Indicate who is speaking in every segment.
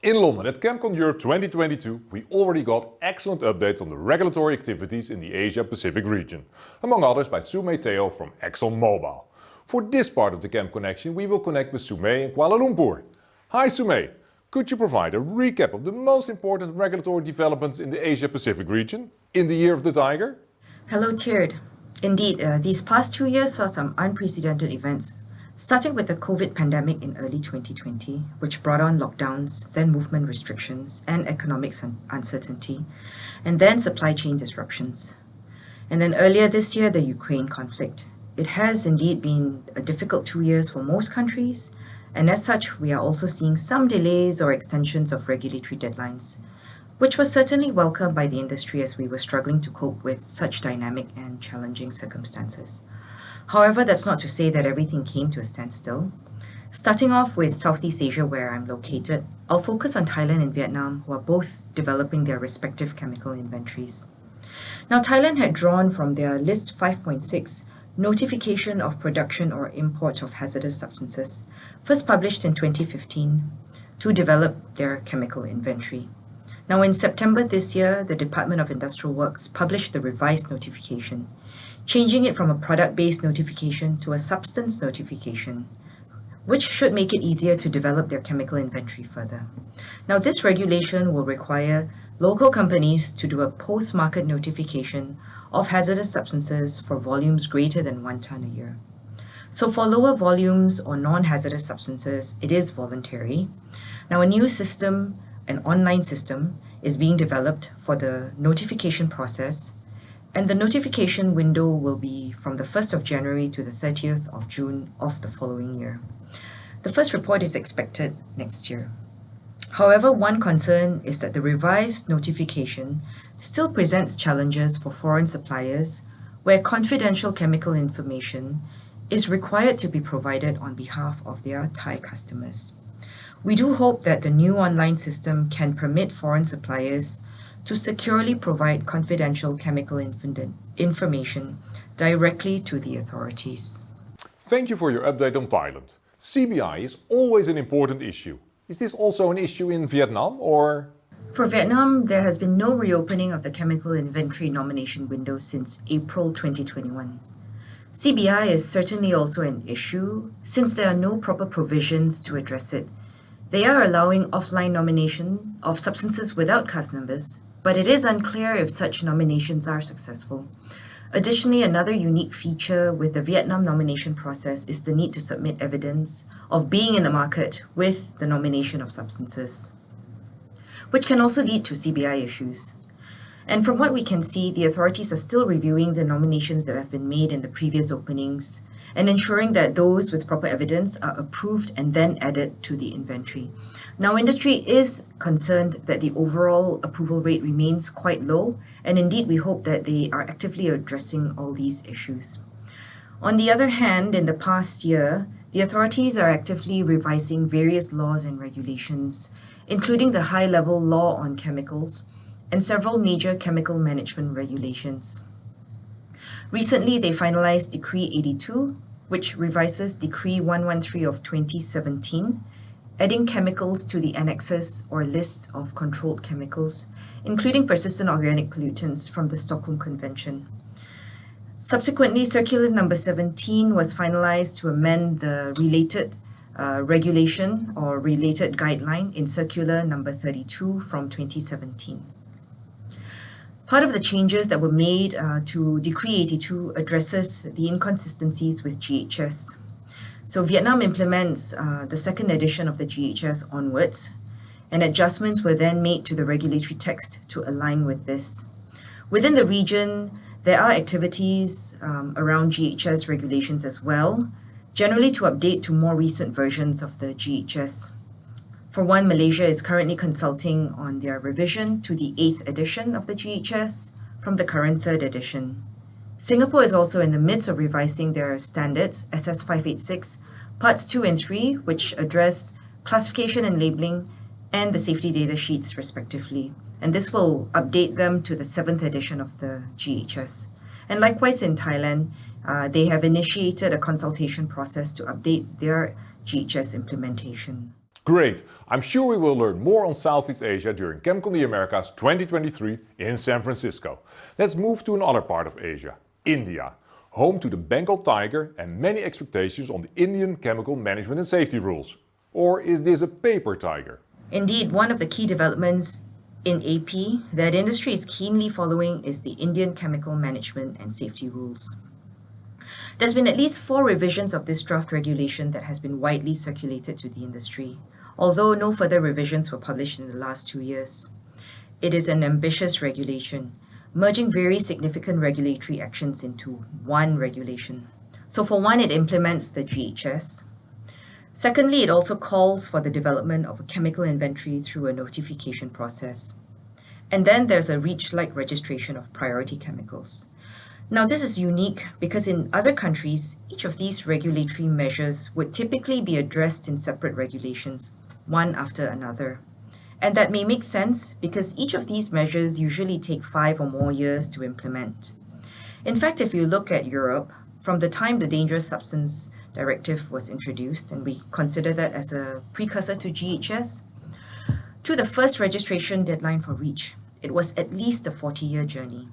Speaker 1: In London at ChemCon Europe 2022 we already got excellent updates on the regulatory activities in the Asia Pacific region, among others by Sumei Teo from ExxonMobil. For this part of the Chem Connection we will connect with Sumei in Kuala Lumpur. Hi Sumei, could you provide a recap of the most important regulatory developments in the Asia Pacific region in the Year of the Tiger?
Speaker 2: Hello Tjeerd. Indeed, uh, these past two years saw some unprecedented events Starting with the COVID pandemic in early 2020, which brought on lockdowns, then movement restrictions and economic uncertainty, and then supply chain disruptions. And then earlier this year, the Ukraine conflict. It has indeed been a difficult two years for most countries, and as such, we are also seeing some delays or extensions of regulatory deadlines, which was certainly welcomed by the industry as we were struggling to cope with such dynamic and challenging circumstances. However, that's not to say that everything came to a standstill. Starting off with Southeast Asia where I'm located, I'll focus on Thailand and Vietnam who are both developing their respective chemical inventories. Now Thailand had drawn from their list 5.6 notification of production or import of hazardous substances, first published in 2015, to develop their chemical inventory. Now in September this year, the Department of Industrial Works published the revised notification, changing it from a product-based notification to a substance notification, which should make it easier to develop their chemical inventory further. Now this regulation will require local companies to do a post-market notification of hazardous substances for volumes greater than one ton a year. So for lower volumes or non-hazardous substances, it is voluntary. Now a new system, an online system, is being developed for the notification process and the notification window will be from the 1st of January to the 30th of June of the following year. The first report is expected next year. However, one concern is that the revised notification still presents challenges for foreign suppliers where confidential chemical information is required to be provided on behalf of their Thai customers. We do hope that the new online system can permit foreign suppliers to securely provide confidential chemical information directly to the authorities.
Speaker 1: Thank you for your update on Thailand. CBI is always an important issue. Is this also an issue in Vietnam or?
Speaker 2: For Vietnam, there has been no reopening of the chemical inventory nomination window since April 2021. CBI is certainly also an issue since there are no proper provisions to address it. They are allowing offline nomination of substances without CAS numbers but it is unclear if such nominations are successful. Additionally, another unique feature with the Vietnam nomination process is the need to submit evidence of being in the market with the nomination of substances, which can also lead to CBI issues. And from what we can see, the authorities are still reviewing the nominations that have been made in the previous openings and ensuring that those with proper evidence are approved and then added to the inventory. Now, industry is concerned that the overall approval rate remains quite low, and indeed we hope that they are actively addressing all these issues. On the other hand, in the past year, the authorities are actively revising various laws and regulations, including the high-level law on chemicals and several major chemical management regulations. Recently, they finalized Decree 82, which revises Decree 113 of 2017, adding chemicals to the annexes or lists of controlled chemicals, including persistent organic pollutants from the Stockholm Convention. Subsequently, Circular Number 17 was finalized to amend the related uh, regulation or related guideline in Circular Number 32 from 2017. Part of the changes that were made uh, to Decree 82 addresses the inconsistencies with GHS. So Vietnam implements uh, the second edition of the GHS onwards, and adjustments were then made to the regulatory text to align with this. Within the region, there are activities um, around GHS regulations as well, generally to update to more recent versions of the GHS. For one, Malaysia is currently consulting on their revision to the 8th edition of the GHS from the current 3rd edition. Singapore is also in the midst of revising their standards, SS 586, parts 2 and 3, which address classification and labeling and the safety data sheets respectively. And this will update them to the 7th edition of the GHS. And likewise in Thailand, uh, they have initiated a consultation process to update their GHS implementation.
Speaker 1: Great! I'm sure we will learn more on Southeast Asia during ChemCon the Americas 2023 in San Francisco. Let's move to another part of Asia, India, home to the Bengal tiger and many expectations on the Indian chemical management and safety rules. Or is this a paper tiger?
Speaker 2: Indeed, one of the key developments in AP that industry is keenly following is the Indian Chemical Management and Safety Rules. There's been at least four revisions of this draft regulation that has been widely circulated to the industry, although no further revisions were published in the last two years. It is an ambitious regulation, merging very significant regulatory actions into one regulation. So for one, it implements the GHS. Secondly, it also calls for the development of a chemical inventory through a notification process. And then there's a REACH-like registration of priority chemicals. Now this is unique because in other countries, each of these regulatory measures would typically be addressed in separate regulations, one after another. And that may make sense because each of these measures usually take five or more years to implement. In fact, if you look at Europe, from the time the Dangerous Substance Directive was introduced, and we consider that as a precursor to GHS, to the first registration deadline for REACH, it was at least a 40-year journey.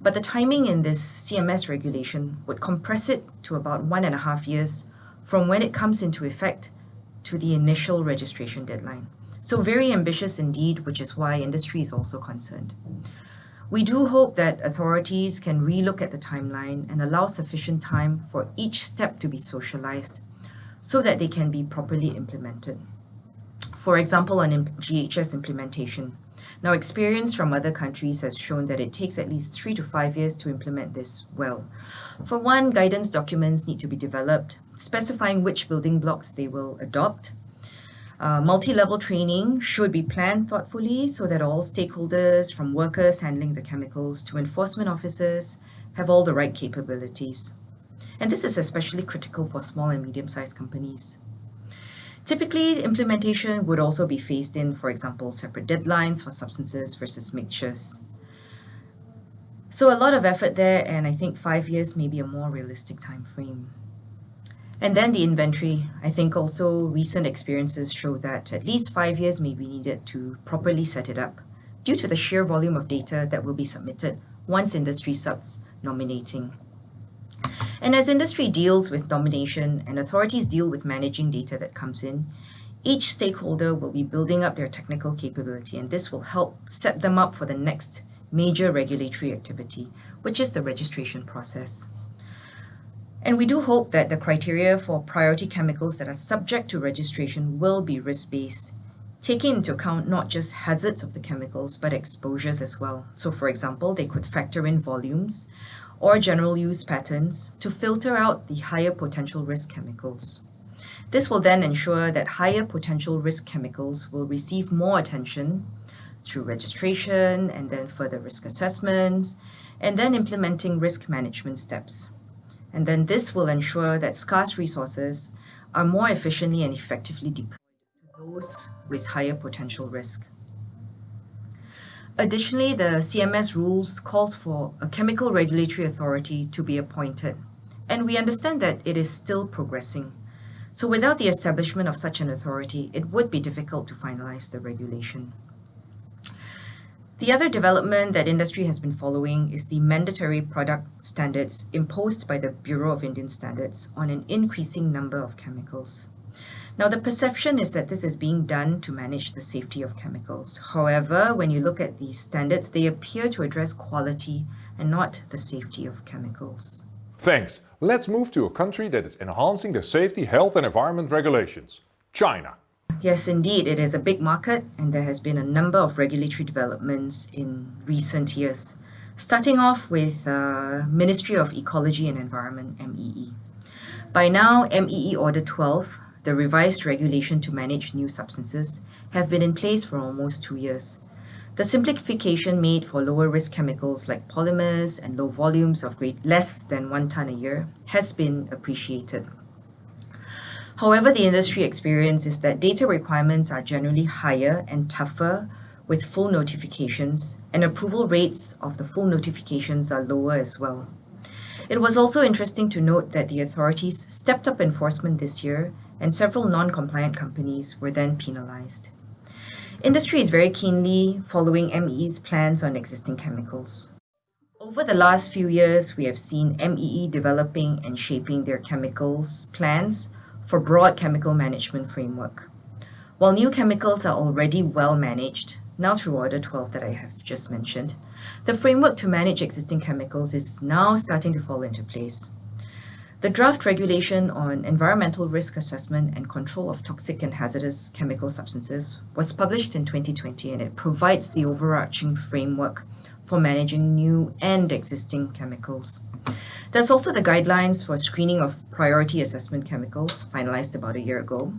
Speaker 2: But the timing in this CMS regulation would compress it to about one and a half years from when it comes into effect to the initial registration deadline. So very ambitious indeed, which is why industry is also concerned. We do hope that authorities can relook at the timeline and allow sufficient time for each step to be socialized so that they can be properly implemented. For example, on GHS implementation. Now, experience from other countries has shown that it takes at least three to five years to implement this well. For one, guidance documents need to be developed, specifying which building blocks they will adopt, uh, multi-level training should be planned thoughtfully so that all stakeholders from workers handling the chemicals to enforcement officers have all the right capabilities. And this is especially critical for small and medium-sized companies. Typically, implementation would also be phased in, for example, separate deadlines for substances versus mixtures. So a lot of effort there, and I think five years may be a more realistic time frame. And then the inventory. I think also recent experiences show that at least five years may be needed to properly set it up due to the sheer volume of data that will be submitted once industry starts nominating. And as industry deals with nomination and authorities deal with managing data that comes in, each stakeholder will be building up their technical capability and this will help set them up for the next major regulatory activity, which is the registration process. And we do hope that the criteria for priority chemicals that are subject to registration will be risk-based, taking into account not just hazards of the chemicals, but exposures as well. So for example, they could factor in volumes or general use patterns to filter out the higher potential risk chemicals. This will then ensure that higher potential risk chemicals will receive more attention through registration and then further risk assessments, and then implementing risk management steps. And then this will ensure that scarce resources are more efficiently and effectively deployed to those with higher potential risk. Additionally, the CMS rules calls for a chemical regulatory authority to be appointed, and we understand that it is still progressing. So without the establishment of such an authority, it would be difficult to finalize the regulation. The other development that industry has been following is the mandatory product standards imposed by the Bureau of Indian Standards on an increasing number of chemicals. Now, the perception is that this is being done to manage the safety of chemicals. However, when you look at these standards, they appear to address quality and not the safety of chemicals.
Speaker 1: Thanks. Let's move to a country that is enhancing their safety, health and environment regulations, China.
Speaker 2: Yes, indeed, it is a big market and there has been a number of regulatory developments in recent years. Starting off with uh, Ministry of Ecology and Environment, MEE. By now, MEE Order 12, the revised regulation to manage new substances, have been in place for almost two years. The simplification made for lower risk chemicals like polymers and low volumes of grade less than one ton a year has been appreciated. However, the industry experience is that data requirements are generally higher and tougher with full notifications, and approval rates of the full notifications are lower as well. It was also interesting to note that the authorities stepped up enforcement this year and several non-compliant companies were then penalized. Industry is very keenly following MEE's plans on existing chemicals. Over the last few years, we have seen MEE developing and shaping their chemicals plans for broad chemical management framework. While new chemicals are already well managed, now through Order 12 that I have just mentioned, the framework to manage existing chemicals is now starting to fall into place. The draft regulation on environmental risk assessment and control of toxic and hazardous chemical substances was published in 2020 and it provides the overarching framework for managing new and existing chemicals. There's also the guidelines for screening of priority assessment chemicals, finalized about a year ago.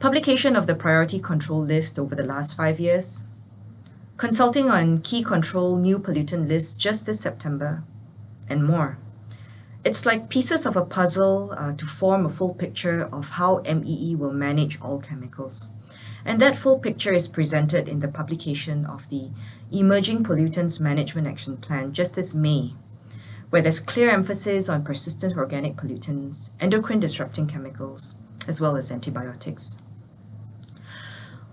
Speaker 2: Publication of the priority control list over the last five years. Consulting on key control new pollutant lists just this September, and more. It's like pieces of a puzzle uh, to form a full picture of how MEE will manage all chemicals. And that full picture is presented in the publication of the Emerging Pollutants Management Action Plan just this May, where there's clear emphasis on persistent organic pollutants, endocrine disrupting chemicals, as well as antibiotics.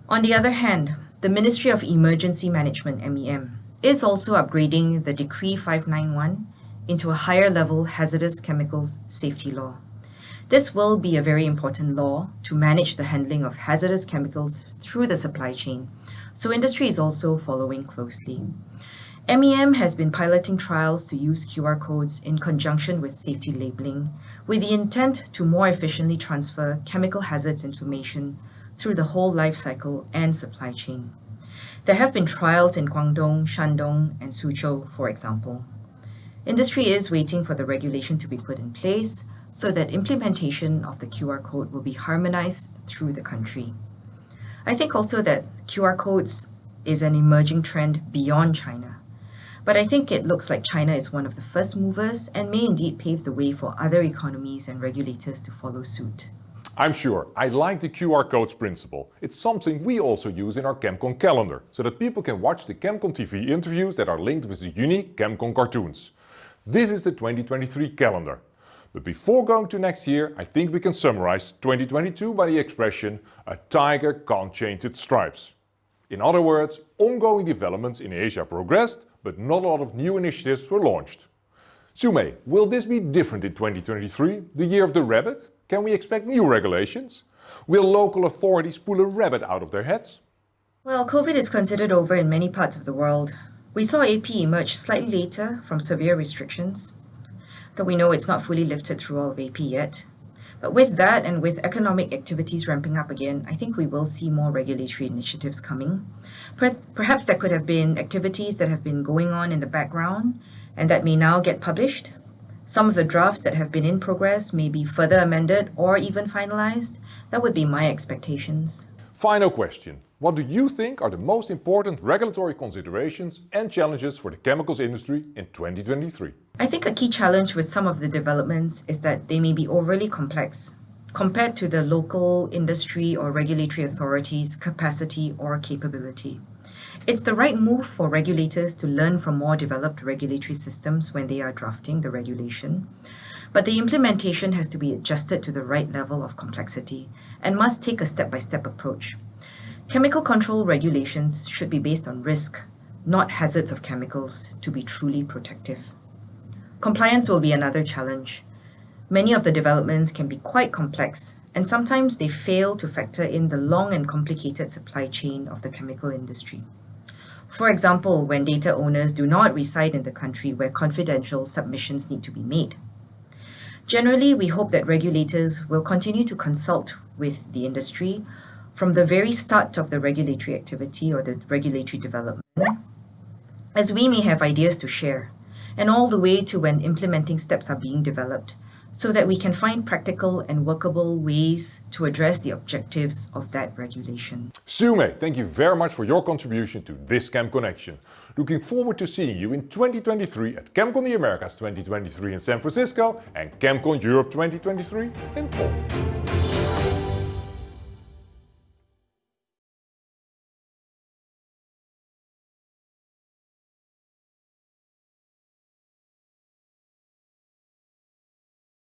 Speaker 2: On the other hand, the Ministry of Emergency Management, MEM, is also upgrading the Decree 591 into a higher level hazardous chemicals safety law. This will be a very important law to manage the handling of hazardous chemicals through the supply chain, so industry is also following closely. MEM has been piloting trials to use QR codes in conjunction with safety labeling, with the intent to more efficiently transfer chemical hazards information through the whole life cycle and supply chain. There have been trials in Guangdong, Shandong, and Suzhou, for example. Industry is waiting for the regulation to be put in place so that implementation of the QR code will be harmonized through the country. I think also that QR codes is an emerging trend beyond China. But I think it looks like China is one of the first movers and may indeed pave the way for other economies and regulators to follow suit.
Speaker 1: I'm sure. I like the QR codes principle. It's something we also use in our ChemCon calendar, so that people can watch the ChemCon TV interviews that are linked with the unique ChemCon cartoons. This is the 2023 calendar. But before going to next year, I think we can summarize 2022 by the expression, a tiger can't change its stripes. In other words, ongoing developments in Asia progressed, but not a lot of new initiatives were launched. Sumei, will this be different in 2023, the year of the rabbit? Can we expect new regulations? Will local authorities pull a rabbit out of their heads?
Speaker 2: Well, COVID is considered over in many parts of the world, we saw AP emerge slightly later from severe restrictions, though we know it's not fully lifted through all of AP yet. But with that and with economic activities ramping up again, I think we will see more regulatory initiatives coming. Perhaps there could have been activities that have been going on in the background and that may now get published. Some of the drafts that have been in progress may be further amended or even finalized. That would be my expectations.
Speaker 1: Final question. What do you think are the most important regulatory considerations and challenges for the chemicals industry in 2023?
Speaker 2: I think a key challenge with some of the developments is that they may be overly complex compared to the local industry or regulatory authorities' capacity or capability. It's the right move for regulators to learn from more developed regulatory systems when they are drafting the regulation, but the implementation has to be adjusted to the right level of complexity and must take a step-by-step -step approach. Chemical control regulations should be based on risk, not hazards of chemicals, to be truly protective. Compliance will be another challenge. Many of the developments can be quite complex, and sometimes they fail to factor in the long and complicated supply chain of the chemical industry. For example, when data owners do not reside in the country where confidential submissions need to be made. Generally, we hope that regulators will continue to consult with the industry from the very start of the regulatory activity or the regulatory development, as we may have ideas to share, and all the way to when implementing steps are being developed, so that we can find practical and workable ways to address the objectives of that regulation.
Speaker 1: Sumei, thank you very much for your contribution to this Chem Connection. Looking forward to seeing you in 2023 at ChemCon the Americas 2023 in San Francisco and ChemCon Europe 2023 in fall.